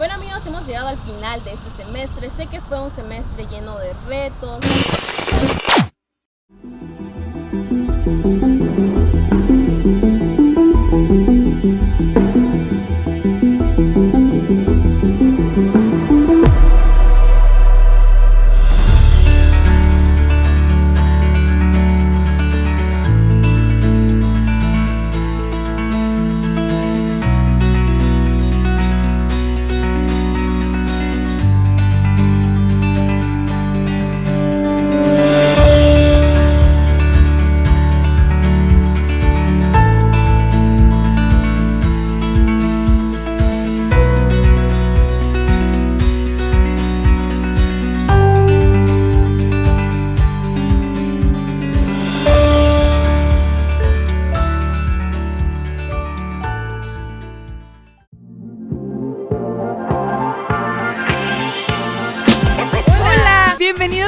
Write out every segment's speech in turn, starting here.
Bueno amigos, hemos llegado al final de este semestre. Sé que fue un semestre lleno de retos.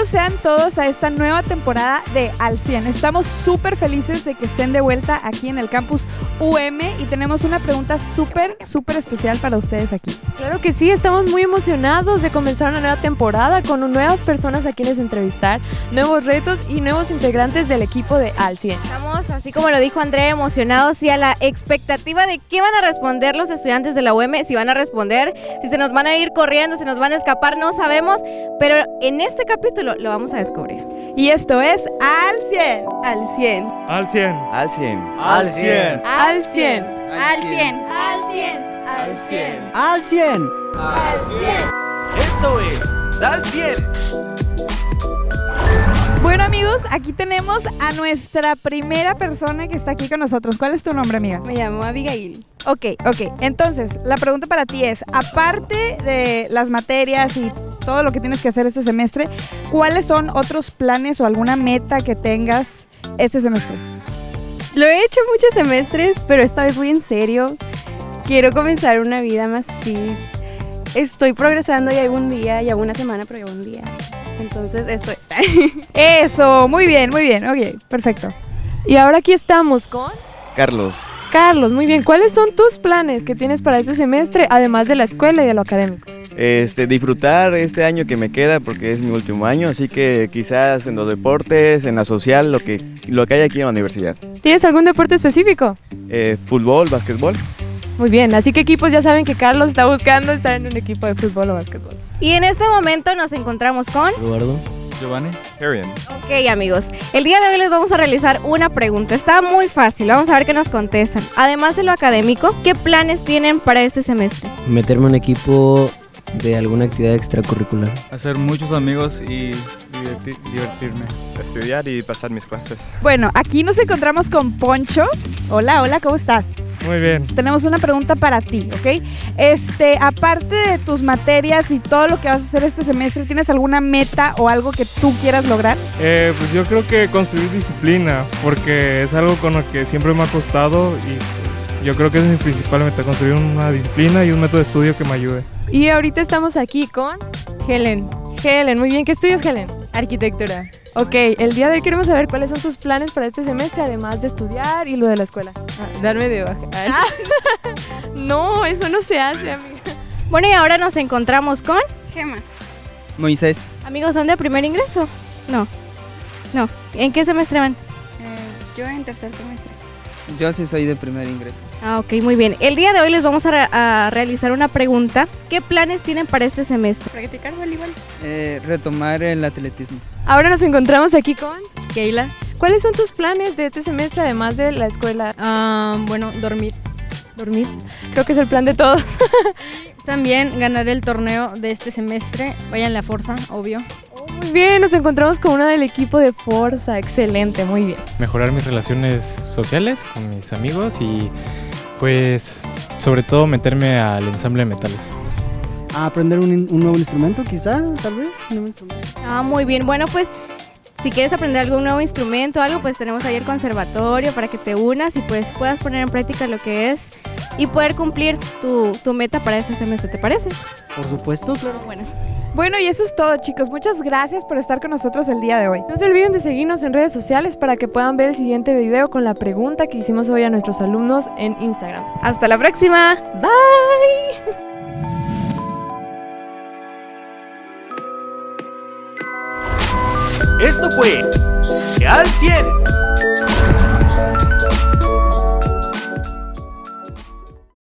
Bienvenidos sean todos a esta nueva temporada de Al 100. Estamos súper felices de que estén de vuelta aquí en el campus UM y tenemos una pregunta súper, súper especial para ustedes aquí. Claro que sí, estamos muy emocionados de comenzar una nueva temporada con nuevas personas a quienes entrevistar, nuevos retos y nuevos integrantes del equipo de Al 100. Estamos, así como lo dijo Andrea, emocionados y a la expectativa de qué van a responder los estudiantes de la UM, si van a responder, si se nos van a ir corriendo, si nos van a escapar, no sabemos, pero en este capítulo lo vamos a descubrir. Y esto es Al 100. Al 100. Al 100. Al 100. Al 100. Al 100. Al 100. Al 100. Al 100. Al 100. Al 100. Esto es Al 100. Bueno amigos, aquí tenemos a nuestra primera persona que está aquí con nosotros. ¿Cuál es tu nombre, amiga? Me llamo Abigail. Ok, ok. Entonces, la pregunta para ti es, aparte de las materias y todo lo que tienes que hacer este semestre, ¿cuáles son otros planes o alguna meta que tengas este semestre? Lo he hecho muchos semestres, pero esta vez voy en serio. Quiero comenzar una vida más fit. Estoy progresando ya algún día, ya una semana, pero ya un día. Entonces, eso es. Eso, muy bien, muy bien. Ok, perfecto. y ahora aquí estamos con Carlos. Carlos. Muy bien, ¿cuáles son tus planes que tienes para este semestre, además de la escuela y de lo académico? Este, disfrutar este año que me queda porque es mi último año, así que quizás en los deportes, en la social, lo que, lo que hay aquí en la universidad. ¿Tienes algún deporte específico? Eh, fútbol, básquetbol. Muy bien, así que equipos ya saben que Carlos está buscando estar en un equipo de fútbol o básquetbol. Y en este momento nos encontramos con... Eduardo. Giovanni. Arian. Ok amigos, el día de hoy les vamos a realizar una pregunta. Está muy fácil, vamos a ver qué nos contestan. Además de lo académico, ¿qué planes tienen para este semestre? meterme en un equipo de alguna actividad extracurricular. Hacer muchos amigos y diverti- divertirme. Estudiar y pasar mis clases. Bueno, aquí nos encontramos con Poncho. Hola, hola, ¿cómo estás? Muy bien. Tenemos una pregunta para ti, ¿ok? Este, aparte de tus materias y todo lo que vas a hacer este semestre, ¿tienes alguna meta o algo que tú quieras lograr? Eh, pues yo creo que construir disciplina, porque es algo con lo que siempre me ha costado y yo creo que es mi principal meta, construir una disciplina y un método de estudio que me ayude. Y ahorita estamos aquí con Helen. Helen. Muy bien, ¿qué estudias Helen? Arquitectura. Ok, el día de hoy queremos saber cuáles son tus planes para este semestre, además de estudiar y lo de la escuela. darme de baja. No, eso no se hace, amiga. Bueno, y ahora nos encontramos con... Gema. Moisés. Amigos, ¿son de primer ingreso? No. No. ¿En qué semestre van? yo en tercer semestre. Yo sí soy de primer ingreso. Ah, ok, muy bien. El día de hoy les vamos a, re- a realizar una pregunta. ¿Qué planes tienen para este semestre? Practicar voleibol. Eh, retomar el atletismo. Ahora nos encontramos aquí con Keila. ¿Cuáles son tus planes de este semestre, además de la escuela? Ah, bueno, dormir. Dormir. Creo que es el plan de todos. También ganar el torneo de este semestre. Vayan la fuerza, obvio. Bien, nos encontramos con una del equipo de Forza. Excelente, muy bien. mejorar mis relaciones sociales con mis amigos y pues sobre todo meterme al ensamble de metales. a aprender un, un nuevo instrumento, quizá, tal vez. un nuevo instrumento. Ah, muy bien. Bueno, pues si quieres aprender algún nuevo instrumento o algo, pues tenemos ahí el conservatorio para que te unas y pues puedas poner en práctica lo que es y poder cumplir tu, tu meta para este semestre, ¿te parece? Por supuesto, claro. Bueno. Bueno, y eso es todo chicos. Muchas gracias por estar con nosotros el día de hoy. No se olviden de seguirnos en redes sociales para que puedan ver el siguiente video con la pregunta que hicimos hoy a nuestros alumnos en Instagram. Hasta la próxima. Bye. Esto fue Al 100.